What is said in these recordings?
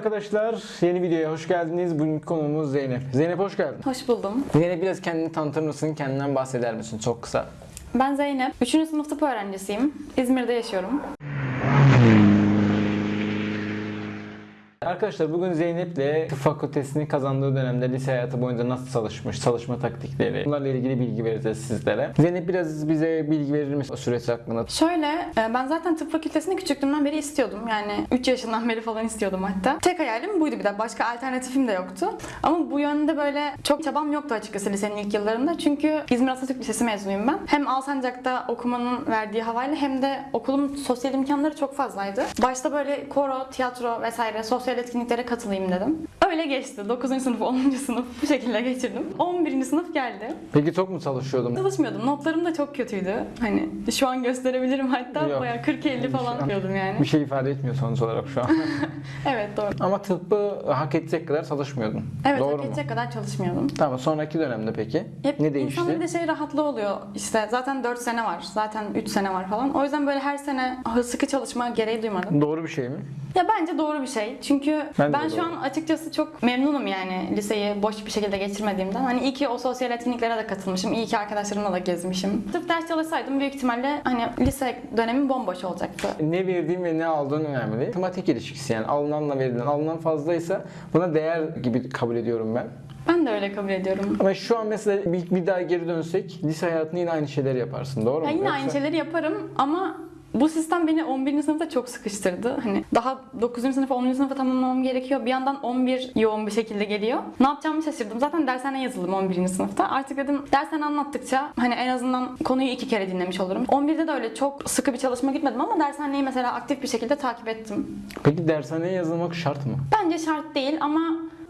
arkadaşlar. Yeni videoya hoş geldiniz. Bugünkü konuğumuz Zeynep. Zeynep hoş geldin. Hoş buldum. Zeynep biraz kendini tanıtır mısın? Kendinden bahseder misin? Çok kısa. Ben Zeynep. 3. sınıf tıp öğrencisiyim. İzmir'de yaşıyorum. Arkadaşlar bugün Zeynep'le tıp fakültesini kazandığı dönemde lise hayatı boyunca nasıl çalışmış, çalışma taktikleri, bunlarla ilgili bilgi vereceğiz sizlere. Zeynep biraz bize bilgi verir misin o süreç hakkında? Şöyle, e, ben zaten tıp fakültesini küçüklüğümden beri istiyordum. Yani 3 yaşından beri falan istiyordum hatta. Tek hayalim buydu bir de. Başka alternatifim de yoktu. Ama bu yönde böyle çok çabam yoktu açıkçası lisenin ilk yıllarında. Çünkü İzmir Atatürk Lisesi mezunuyum ben. Hem Alsancak'ta okumanın verdiği havayla hem de okulun sosyal imkanları çok fazlaydı. Başta böyle koro, tiyatro vesaire sosyal etkinliklere katılayım dedim. Öyle geçti. 9. sınıf, 10. sınıf bu şekilde geçirdim. 11. sınıf geldi. Peki çok mu çalışıyordun? Çalışmıyordum. Notlarım da çok kötüydü. Hani şu an gösterebilirim hatta Yok. bayağı 40-50 falan yapıyordum yani. Bir şey ifade etmiyor sonuç olarak şu an. Evet doğru. Ama tıbbı hak edecek kadar çalışmıyordun. Evet Doğru hak mu? edecek kadar çalışmıyordum. Tamam sonraki dönemde peki? Hep ne değişti? İnsanın bir de şey rahatlığı oluyor. İşte zaten 4 sene var. Zaten 3 sene var falan. O yüzden böyle her sene sıkı çalışma gereği duymadım. Doğru bir şey mi? Ya bence doğru bir şey. Çünkü Ben ben, de şu an açıkçası çok memnunum yani liseyi boş bir şekilde geçirmediğimden. Hani iyi ki o sosyal etkinliklere de katılmışım. iyi ki arkadaşlarımla da gezmişim. Sırf ders çalışsaydım büyük ihtimalle hani lise dönemim bomboş olacaktı. Ne verdiğin ve ne aldığın önemli. Matematik ilişkisi yani alınanla verilen. Alınan fazlaysa buna değer gibi kabul ediyorum ben. Ben de öyle kabul ediyorum. Ama şu an mesela bir, bir daha geri dönsek lise hayatında yine aynı şeyleri yaparsın doğru mu? Ya yine Yoksa- aynı şeyleri yaparım ama bu sistem beni 11. sınıfta çok sıkıştırdı. Hani daha 9. sınıfa 10. sınıfa tamamlamam gerekiyor. Bir yandan 11 yoğun bir şekilde geliyor. Ne yapacağımı şaşırdım. Zaten dershane yazıldım 11. sınıfta. Artık dedim dershane anlattıkça hani en azından konuyu iki kere dinlemiş olurum. 11'de de öyle çok sıkı bir çalışma gitmedim ama dershaneyi mesela aktif bir şekilde takip ettim. Peki dershaneye yazılmak şart mı? Bence şart değil ama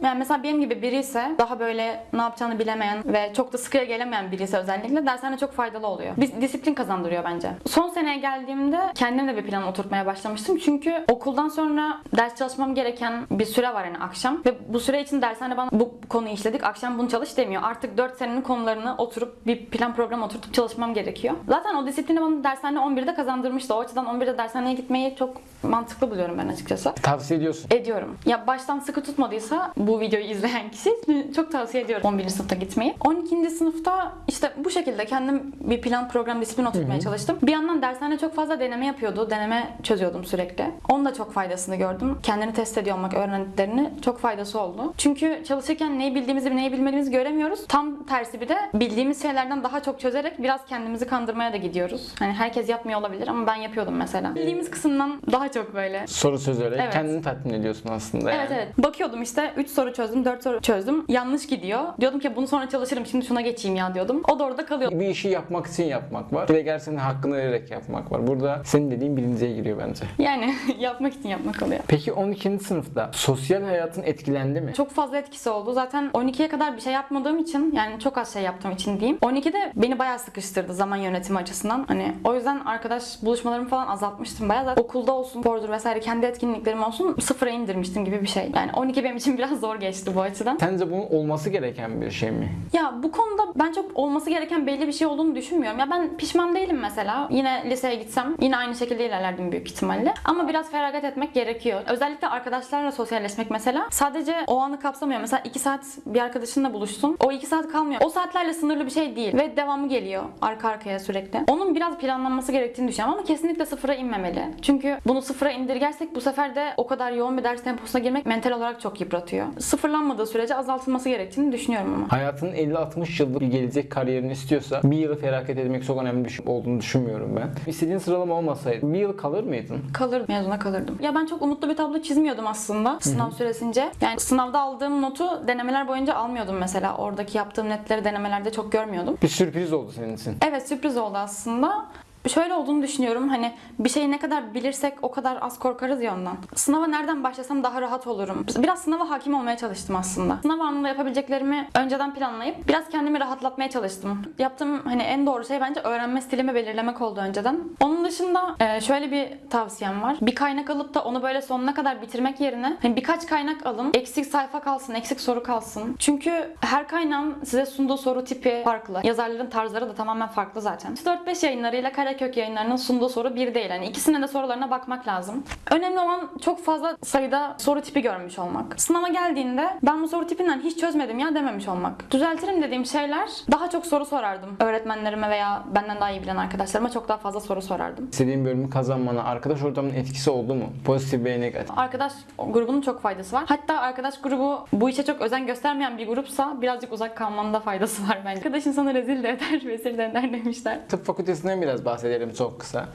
yani mesela benim gibi biri ise daha böyle ne yapacağını bilemeyen ve çok da sıkıya gelemeyen biri ise özellikle dershane çok faydalı oluyor. Biz disiplin kazandırıyor bence. Son seneye geldiğimde kendim de bir plan oturtmaya başlamıştım. Çünkü okuldan sonra ders çalışmam gereken bir süre var yani akşam ve bu süre için dershane bana bu konuyu işledik akşam bunu çalış demiyor. Artık 4 senenin konularını oturup bir plan program oturtup çalışmam gerekiyor. Zaten o disiplini bana dershane 11'de kazandırmıştı. O açıdan 11'de dershaneye gitmeyi çok mantıklı buluyorum ben açıkçası. Tavsiye ediyorsun. Ediyorum. Ya baştan sıkı tutmadıysa bu videoyu izleyen kişi çok tavsiye ediyorum 11. sınıfta gitmeyi. 12. sınıfta işte bu şekilde kendim bir plan program disiplin oturtmaya çalıştım. Bir yandan dershane çok fazla deneme yapıyordu. Deneme çözüyordum sürekli. Onun da çok faydasını gördüm. Kendini test ediyor olmak öğrendiklerini çok faydası oldu. Çünkü çalışırken neyi bildiğimizi neyi bilmediğimizi göremiyoruz. Tam tersi bir de bildiğimiz şeylerden daha çok çözerek biraz kendimizi kandırmaya da gidiyoruz. Hani herkes yapmıyor olabilir ama ben yapıyordum mesela. Bildiğimiz kısımdan daha çok böyle Soru çözerek Evet. kendini tatmin ediyorsun aslında Evet yani. evet. Bakıyordum işte 3 soru çözdüm, 4 soru çözdüm. Yanlış gidiyor. Diyordum ki bunu sonra çalışırım şimdi şuna geçeyim ya diyordum. O da orada kalıyor. Bir işi yapmak için yapmak var. Bir de gerçekten hakkını vererek yapmak var. Burada senin dediğin birinciye giriyor bence. Yani yapmak için yapmak oluyor. Peki 12. sınıfta sosyal hayatın etkilendi mi? Çok fazla etkisi oldu. Zaten 12'ye kadar bir şey yapmadığım için yani çok az şey yaptığım için diyeyim. 12'de beni bayağı sıkıştırdı zaman yönetimi açısından. Hani o yüzden arkadaş buluşmalarımı falan azaltmıştım bayağı. Zaten okulda olsun, spordur vesaire kendi etkinliklerim olsun sıfıra indirmiştim gibi bir şey. Yani 12 benim için biraz zor geçti bu açıdan. Sence bunun olması gereken bir şey mi? Ya bu konuda ben çok olması gereken belli bir şey olduğunu düşünmüyorum. Ya ben pişman değilim mesela. Yine liseye gitsem yine aynı şekilde ilerlerdim büyük ihtimalle. Ama biraz feragat etmek gerekiyor. Özellikle arkadaşlarla sosyalleşmek mesela sadece o anı kapsamıyor. Mesela 2 saat bir arkadaşınla buluştun. O 2 saat kalmıyor. O saatlerle sınırlı bir şey değil. Ve devamı geliyor arka arkaya sürekli. Onun biraz planlanması gerektiğini düşünüyorum ama kesinlikle sıfıra inmemeli. Çünkü bunu sıfıra indirgersek bu sefer de o kadar yoğun bir ders temposuna girmek mental olarak çok yıpratıyor. Sıfırlanmadığı sürece azaltılması gerektiğini düşünüyorum ama. Hayatının 50-60 yıllık bir gelecek kariyerini istiyorsa bir yılı feragat etmek çok önemli bir şey olduğunu düşünmüyorum ben. İstediğin sıralama olmasaydı bir yıl kalır mıydın? Kalır mezuna kalırdım. Ya ben çok umutlu bir tablo çizmiyordum aslında sınav süresince. Yani sınavda aldığım notu denemeler boyunca almıyordum mesela. Oradaki yaptığım netleri denemelerde çok görmüyordum. Bir sürpriz oldu senin için. Evet sürpriz oldu aslında. Şöyle olduğunu düşünüyorum hani bir şeyi ne kadar bilirsek o kadar az korkarız ya ondan. Sınava nereden başlasam daha rahat olurum. Biraz sınava hakim olmaya çalıştım aslında. Sınav anında yapabileceklerimi önceden planlayıp biraz kendimi rahatlatmaya çalıştım. Yaptığım hani en doğru şey bence öğrenme stilimi belirlemek oldu önceden. Onun dışında e, şöyle bir tavsiyem var. Bir kaynak alıp da onu böyle sonuna kadar bitirmek yerine hani birkaç kaynak alın. Eksik sayfa kalsın, eksik soru kalsın. Çünkü her kaynağın size sunduğu soru tipi farklı. Yazarların tarzları da tamamen farklı zaten. 4-5 yayınlarıyla kare Karekök yayınlarının sunduğu soru bir değil. Yani ikisinin de sorularına bakmak lazım. Önemli olan çok fazla sayıda soru tipi görmüş olmak. Sınava geldiğinde ben bu soru tipinden hiç çözmedim ya dememiş olmak. Düzeltirim dediğim şeyler daha çok soru sorardım. Öğretmenlerime veya benden daha iyi bilen arkadaşlarıma çok daha fazla soru sorardım. İstediğin bölümü kazanmana arkadaş ortamının etkisi oldu mu? Pozitif ve negatif. Arkadaş grubunun çok faydası var. Hatta arkadaş grubu bu işe çok özen göstermeyen bir grupsa birazcık uzak kalmanın da faydası var bence. Arkadaş insanı rezil de eder, vezir de eder demişler. Tıp fakültesinden biraz bahsedelim çok kısa.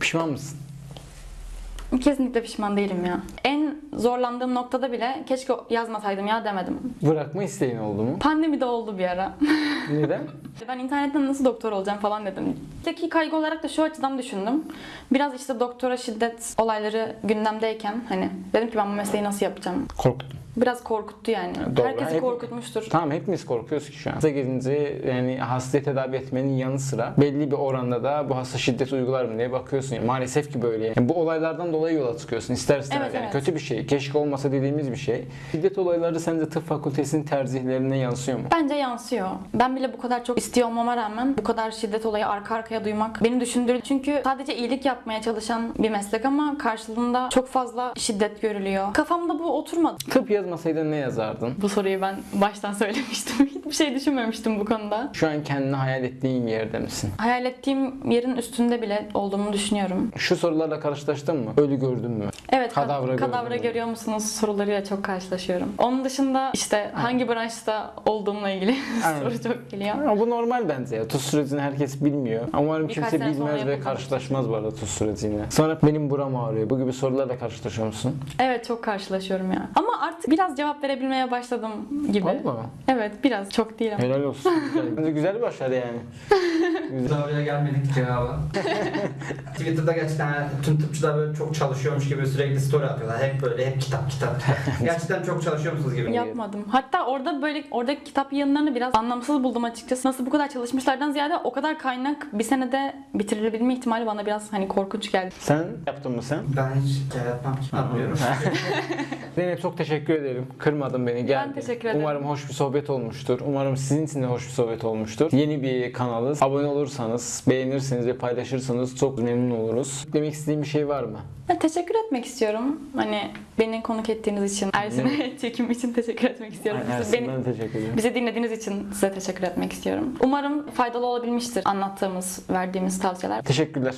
Pişman mısın? Kesinlikle pişman değilim ya. En zorlandığım noktada bile keşke yazmasaydım ya demedim. Bırakma isteğin oldu mu? Pandemi de oldu bir ara. Neden? ben internetten nasıl doktor olacağım falan dedim. Teki kaygı olarak da şu açıdan düşündüm. Biraz işte doktora şiddet olayları gündemdeyken hani dedim ki ben bu mesleği nasıl yapacağım? Korktum. Biraz korkuttu yani. Doğru. Herkesi Hep- korkutmuştur. Tamam hepimiz korkuyoruz ki şu an. Hasta gelince yani hastayı tedavi etmenin yanı sıra belli bir oranda da bu hasta şiddet uygular mı diye bakıyorsun. Yani maalesef ki böyle. Yani bu olaylardan dolayı yola çıkıyorsun. İster istemez Evet, yani evet. kötü bir şey. Keşke olmasa dediğimiz bir şey. Şiddet olayları sence tıp fakültesinin tercihlerine yansıyor mu? Bence yansıyor. Ben bile bu kadar çok istiyor olmama rağmen bu kadar şiddet olayı arka arkaya duymak beni düşündürdü. Çünkü sadece iyilik yapmaya çalışan bir meslek ama karşılığında çok fazla şiddet görülüyor. Kafamda bu oturmadı. Tıp yazmasaydın ne yazardın? Bu soruyu ben baştan söylemiştim. Hiçbir şey düşünmemiştim bu konuda. Şu an kendini hayal ettiğin yerde misin? Hayal ettiğim yerin üstünde bile olduğumu düşünüyorum. Şu sorularla karşılaştın mı? Ölü gördün mü? Evet, kad- Kadavra kadavra, gördüm. görüyor musunuz sorularıyla çok karşılaşıyorum. Onun dışında işte hangi branşta olduğumla ilgili soru çok geliyor. Ama bu normal bence ya. Tuz sürecini herkes bilmiyor. Umarım Birkaç kimse bilmez ve yapılır. karşılaşmaz bu arada tuz süreciyle. Sonra benim buram ağrıyor. Bu gibi sorularla karşılaşıyor musun? Evet çok karşılaşıyorum ya. Ama artık biraz cevap verebilmeye başladım gibi. Valla. Evet biraz çok değil ama. Helal olsun. Güzel. Güzel bir başarı yani. Güzel. Oraya gelmedik cevaba. Twitter'da gerçekten tüm tıpçılar böyle çok çalışıyormuş gibi sürekli story atıyorlar. Hep böyle hep kitap kitap. gerçekten çok çalışıyor musunuz gibi. Yapmadım. Hatta orada böyle oradaki kitap yayınlarını biraz anlamsız buldum açıkçası. Nasıl bu kadar çalışmışlardan ziyade o kadar kaynak bir senede bitirilebilme ihtimali bana biraz hani korkunç geldi. Sen yaptın mı sen? Ben hiç hikaye yapmam ki. Yapmıyorum. Zeynep çok teşekkür ederim. Kırmadın beni. Geldin. teşekkür ederim. Umarım hoş bir sohbet olmuştur. Umarım sizin için de hoş bir sohbet olmuştur. Yeni bir kanalız. Abone olursanız, beğenirseniz ve paylaşırsanız çok memnun oluruz. Demek istediğim bir şey var mı? Ben teşekkür etmek istiyorum. Hani beni konuk ettiğiniz için, Ersin'e çekim için teşekkür etmek istiyorum. Ersin, beni, ben teşekkür ederim. bizi dinlediğiniz için size teşekkür etmek istiyorum. Umarım faydalı olabilmiştir anlattığımız, verdiğimiz tavsiyeler. Teşekkürler.